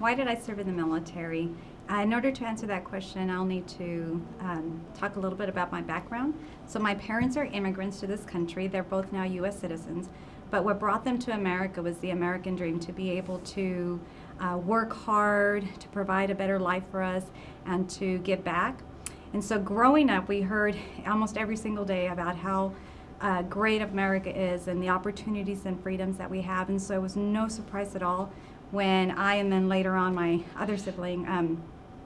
why did I serve in the military? Uh, in order to answer that question, I'll need to um, talk a little bit about my background. So my parents are immigrants to this country. They're both now U.S. citizens. But what brought them to America was the American dream to be able to uh, work hard, to provide a better life for us, and to give back. And so growing up, we heard almost every single day about how uh, great America is and the opportunities and freedoms that we have. And so it was no surprise at all when I and then later on my other sibling, um,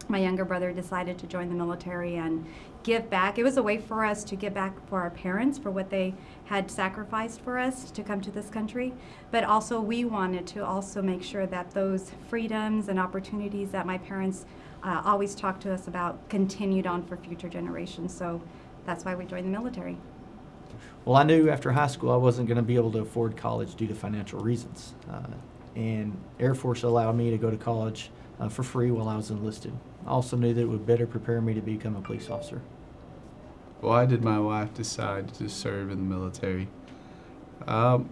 my younger brother, decided to join the military and give back. It was a way for us to give back for our parents for what they had sacrificed for us to come to this country. But also we wanted to also make sure that those freedoms and opportunities that my parents uh, always talked to us about continued on for future generations. So that's why we joined the military. Well, I knew after high school I wasn't going to be able to afford college due to financial reasons. Uh, and Air Force allowed me to go to college uh, for free while I was enlisted. I also knew that it would better prepare me to become a police officer. Why did my wife decide to serve in the military? Um,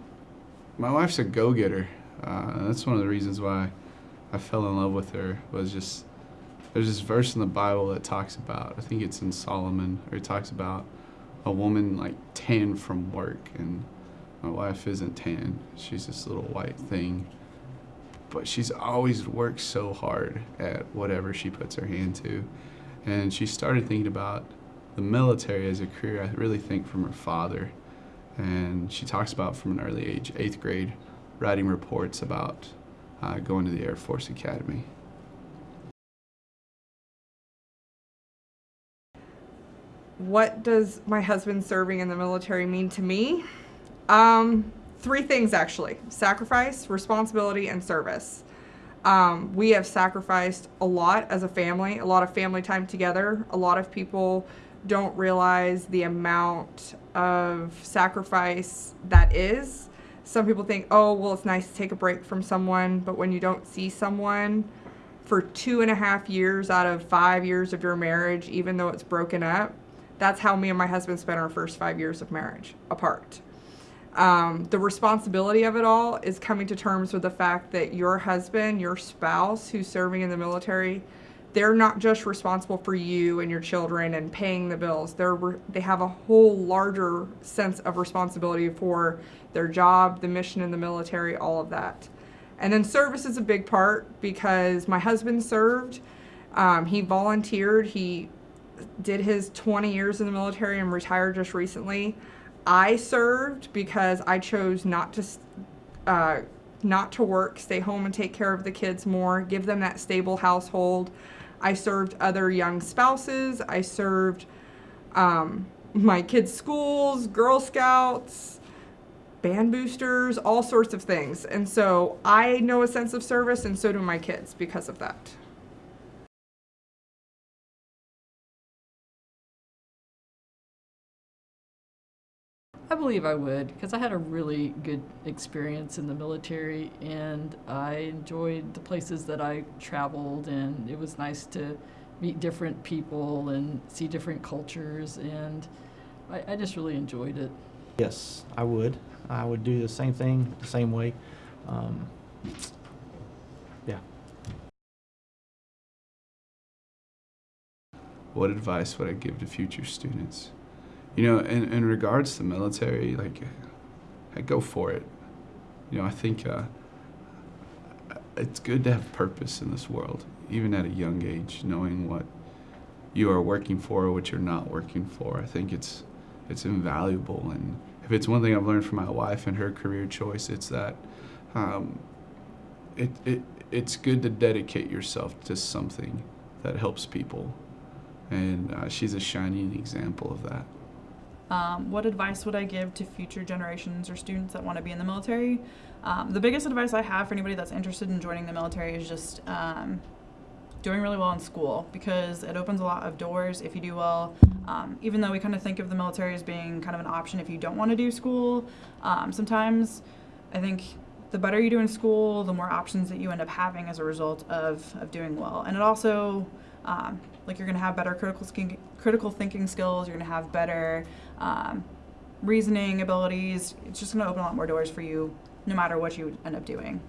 my wife's a go-getter. Uh, that's one of the reasons why I fell in love with her. Was just there's this verse in the Bible that talks about. I think it's in Solomon, or it talks about a woman like tan from work, and my wife isn't tan. She's this little white thing, but she's always worked so hard at whatever she puts her hand to, and she started thinking about the military as a career. I really think from her father, and she talks about from an early age, eighth grade, writing reports about uh, going to the Air Force Academy. what does my husband serving in the military mean to me? Um, three things actually sacrifice, responsibility, and service. Um, we have sacrificed a lot as a family, a lot of family time together. A lot of people don't realize the amount of sacrifice that is. Some people think, oh, well, it's nice to take a break from someone, but when you don't see someone for two and a half years out of five years of your marriage, even though it's broken up, that's how me and my husband spent our first five years of marriage apart. Um, the responsibility of it all is coming to terms with the fact that your husband, your spouse who's serving in the military, they're not just responsible for you and your children and paying the bills. They're they have a whole larger sense of responsibility for their job, the mission in the military, all of that. And then service is a big part because my husband served. Um, he volunteered. He did his 20 years in the military and retired just recently. I served because I chose not to uh, not to work, stay home and take care of the kids more, give them that stable household. I served other young spouses. I served um, my kids' schools, Girl Scouts, band boosters, all sorts of things. And so I know a sense of service, and so do my kids because of that. I believe I would because I had a really good experience in the military and I enjoyed the places that I traveled and it was nice to meet different people and see different cultures and I, I just really enjoyed it. Yes, I would. I would do the same thing the same way. Um, yeah. What advice would I give to future students? You know, in, in regards to military, like, I go for it. You know, I think uh, it's good to have purpose in this world, even at a young age, knowing what you are working for or what you're not working for. I think it's it's invaluable, and if it's one thing I've learned from my wife and her career choice, it's that um, it, it it's good to dedicate yourself to something that helps people, and uh, she's a shining example of that. Um, what advice would I give to future generations or students that want to be in the military? Um, the biggest advice I have for anybody that's interested in joining the military is just um, doing really well in school because it opens a lot of doors if you do well. Um, even though we kind of think of the military as being kind of an option if you don't want to do school, um, sometimes I think the better you do in school, the more options that you end up having as a result of, of doing well. And it also, um, like you're going to have better critical, critical thinking skills, you're going to have better um, reasoning abilities. It's just going to open a lot more doors for you no matter what you end up doing.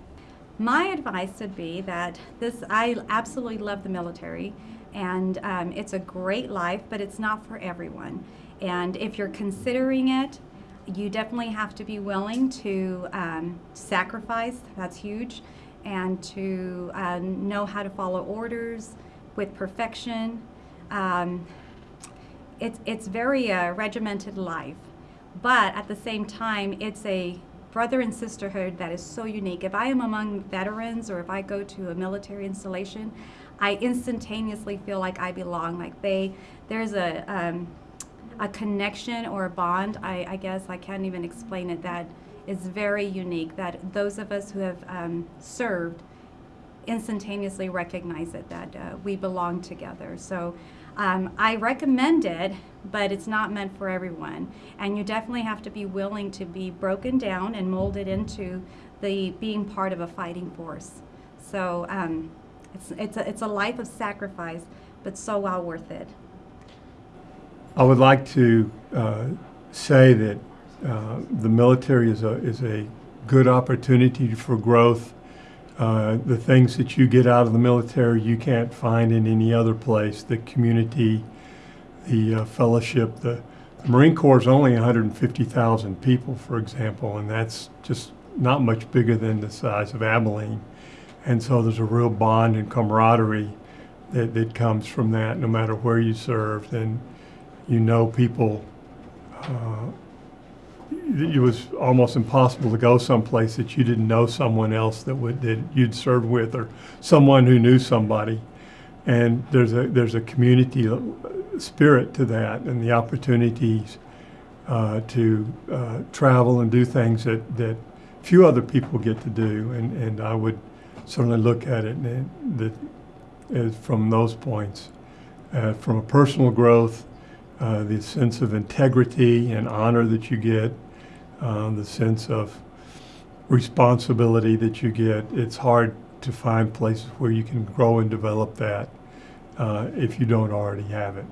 My advice would be that this, I absolutely love the military, and um, it's a great life, but it's not for everyone. And if you're considering it, you definitely have to be willing to um, sacrifice, that's huge, and to uh, know how to follow orders with perfection. Um, it's, it's very uh, regimented life, but at the same time, it's a brother and sisterhood that is so unique. If I am among veterans or if I go to a military installation, I instantaneously feel like I belong. Like they, there's a, um, a connection or a bond, I, I guess I can't even explain it, that is very unique. That those of us who have um, served instantaneously recognize it, that uh, we belong together. So um, I recommend it, but it's not meant for everyone. And you definitely have to be willing to be broken down and molded into the being part of a fighting force. So um, it's, it's, a, it's a life of sacrifice, but so well worth it. I would like to uh, say that uh, the military is a, is a good opportunity for growth. Uh, the things that you get out of the military you can't find in any other place. The community, the uh, fellowship, the, the Marine Corps is only 150,000 people, for example, and that's just not much bigger than the size of Abilene. And so there's a real bond and camaraderie that, that comes from that, no matter where you served. And you know people. Uh, it was almost impossible to go someplace that you didn't know someone else that would that you'd served with, or someone who knew somebody. And there's a there's a community spirit to that, and the opportunities uh, to uh, travel and do things that that few other people get to do. And and I would certainly look at it and, that as from those points, uh, from a personal growth uh, the sense of integrity and honor that you get, uh, the sense of responsibility that you get. It's hard to find places where you can grow and develop that uh, if you don't already have it.